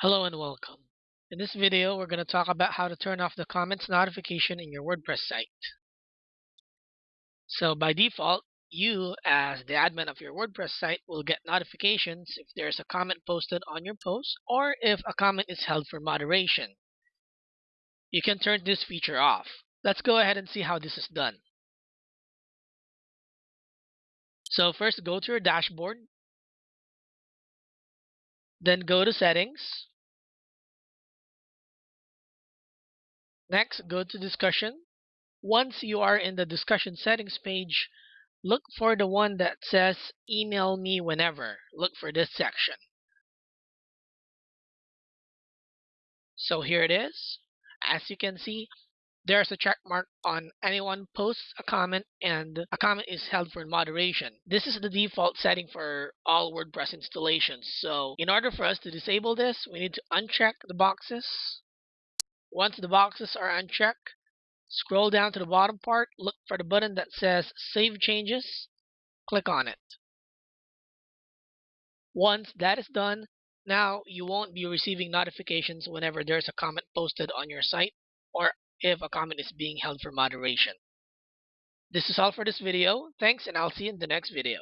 Hello and welcome. In this video, we're going to talk about how to turn off the comments notification in your WordPress site. So by default, you as the admin of your WordPress site will get notifications if there's a comment posted on your post or if a comment is held for moderation. You can turn this feature off. Let's go ahead and see how this is done. So first go to your dashboard then go to settings. Next, go to discussion. Once you are in the discussion settings page, look for the one that says email me whenever. Look for this section. So here it is. As you can see, there's a check mark on anyone posts a comment and a comment is held for moderation. This is the default setting for all WordPress installations. So in order for us to disable this, we need to uncheck the boxes. Once the boxes are unchecked, scroll down to the bottom part, look for the button that says Save Changes, click on it. Once that is done, now you won't be receiving notifications whenever there's a comment posted on your site or if a comment is being held for moderation. This is all for this video. Thanks and I'll see you in the next video.